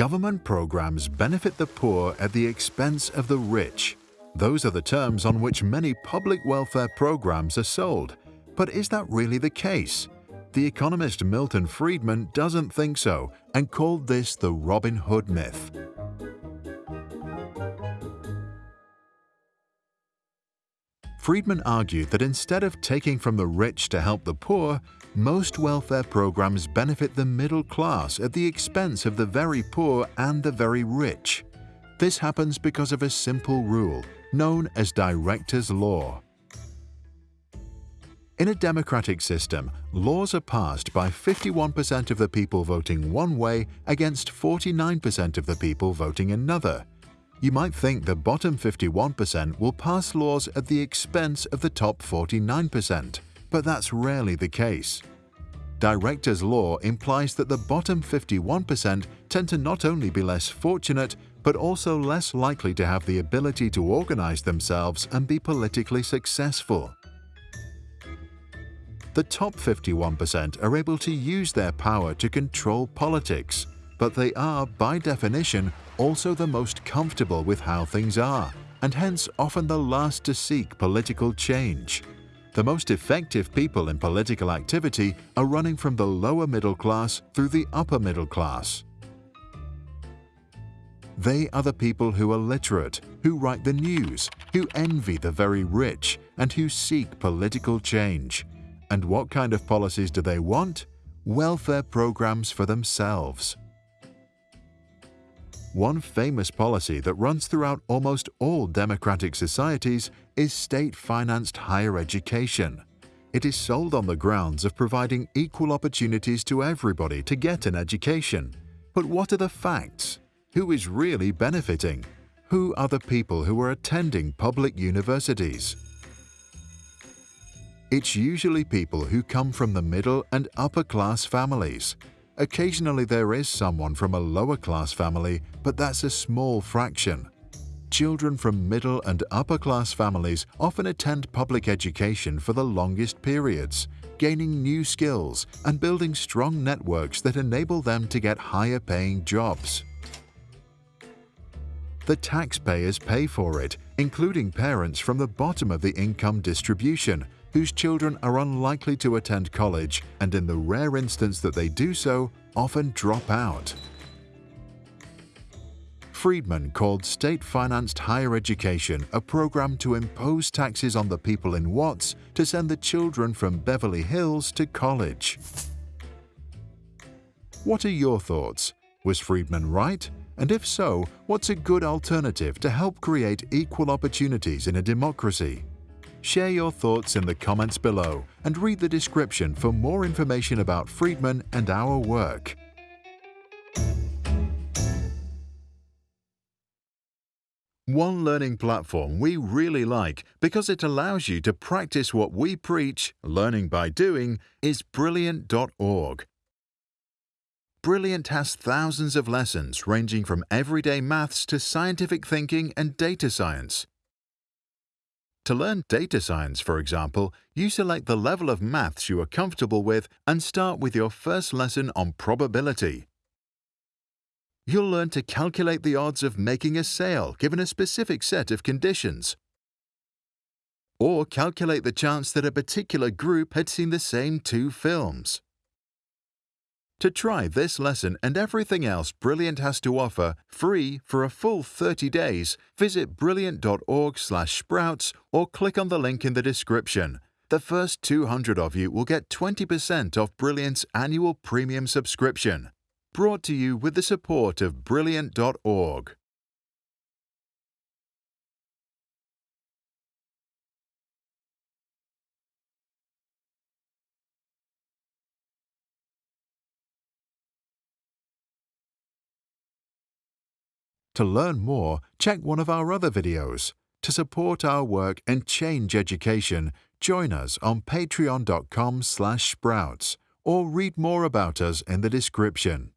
Government programs benefit the poor at the expense of the rich. Those are the terms on which many public welfare programs are sold. But is that really the case? The economist Milton Friedman doesn't think so and called this the Robin Hood myth. Friedman argued that instead of taking from the rich to help the poor, most welfare programs benefit the middle class at the expense of the very poor and the very rich. This happens because of a simple rule, known as Director's Law. In a democratic system, laws are passed by 51% of the people voting one way against 49% of the people voting another. You might think the bottom 51% will pass laws at the expense of the top 49%, but that's rarely the case. Director's law implies that the bottom 51% tend to not only be less fortunate, but also less likely to have the ability to organize themselves and be politically successful. The top 51% are able to use their power to control politics, but they are, by definition, also the most comfortable with how things are, and hence often the last to seek political change. The most effective people in political activity are running from the lower middle class through the upper middle class. They are the people who are literate, who write the news, who envy the very rich, and who seek political change. And what kind of policies do they want? Welfare programs for themselves. One famous policy that runs throughout almost all democratic societies is state-financed higher education. It is sold on the grounds of providing equal opportunities to everybody to get an education. But what are the facts? Who is really benefiting? Who are the people who are attending public universities? It's usually people who come from the middle and upper class families, Occasionally there is someone from a lower class family, but that's a small fraction. Children from middle and upper class families often attend public education for the longest periods, gaining new skills and building strong networks that enable them to get higher paying jobs. The taxpayers pay for it, including parents from the bottom of the income distribution, whose children are unlikely to attend college and in the rare instance that they do so, often drop out. Friedman called state-financed higher education a program to impose taxes on the people in Watts to send the children from Beverly Hills to college. What are your thoughts? Was Friedman right? And if so, what's a good alternative to help create equal opportunities in a democracy? Share your thoughts in the comments below and read the description for more information about Friedman and our work. One learning platform we really like because it allows you to practice what we preach, learning by doing, is Brilliant.org. Brilliant has thousands of lessons ranging from everyday maths to scientific thinking and data science. To learn data science, for example, you select the level of maths you are comfortable with and start with your first lesson on probability. You'll learn to calculate the odds of making a sale given a specific set of conditions. Or calculate the chance that a particular group had seen the same two films. To try this lesson and everything else Brilliant has to offer free for a full 30 days, visit brilliant.org/sprouts or click on the link in the description. The first 200 of you will get 20% off Brilliant's annual premium subscription. Brought to you with the support of brilliant.org. To learn more, check one of our other videos. To support our work and change education, join us on patreon.com/sprouts or read more about us in the description.